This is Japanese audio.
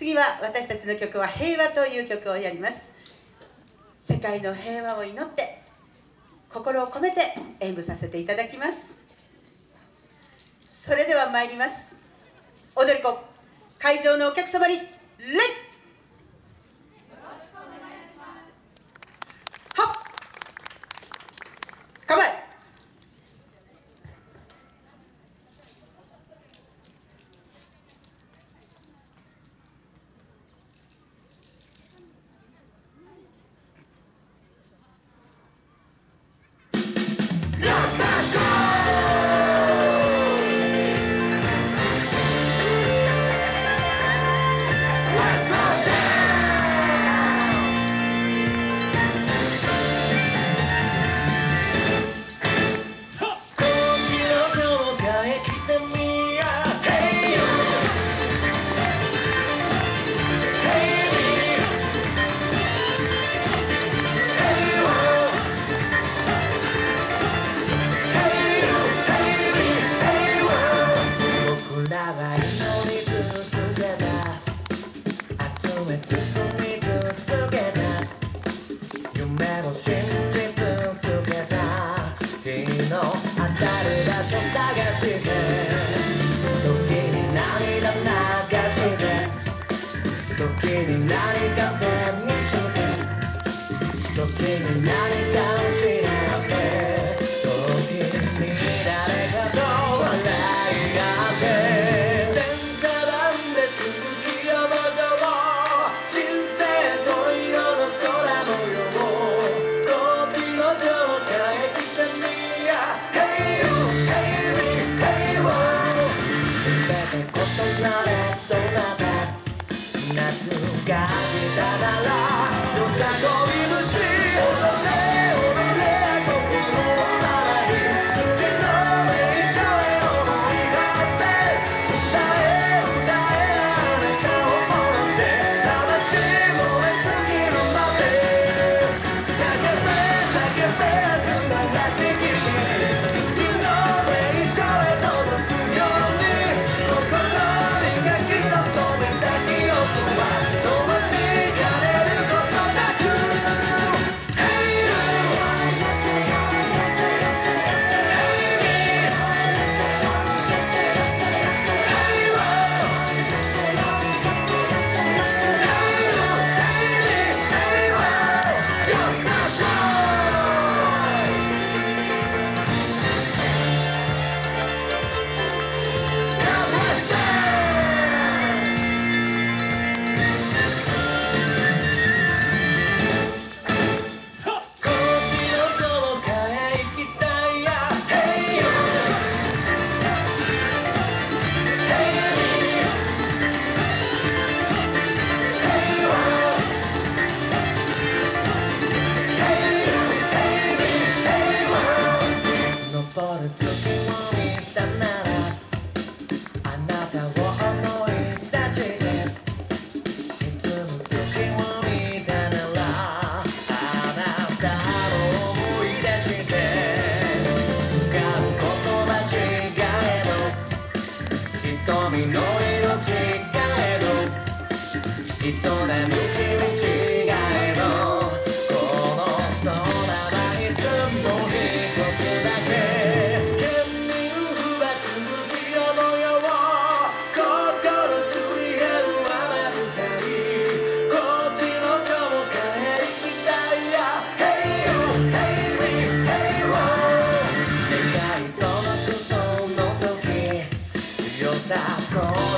次は私たちの曲は「平和」という曲をやります。世界の平和を祈って心を込めて演舞させていただきます。それでは参ります。踊り子会場のお客様にレッ 時なれどなった夏が来たなら人並み違えどこの空がいつも一つだけ県民不発無気の模様心すり減る雨舞こっちの雲から行きたいや Hey you, hey me, 世界くその時よさこ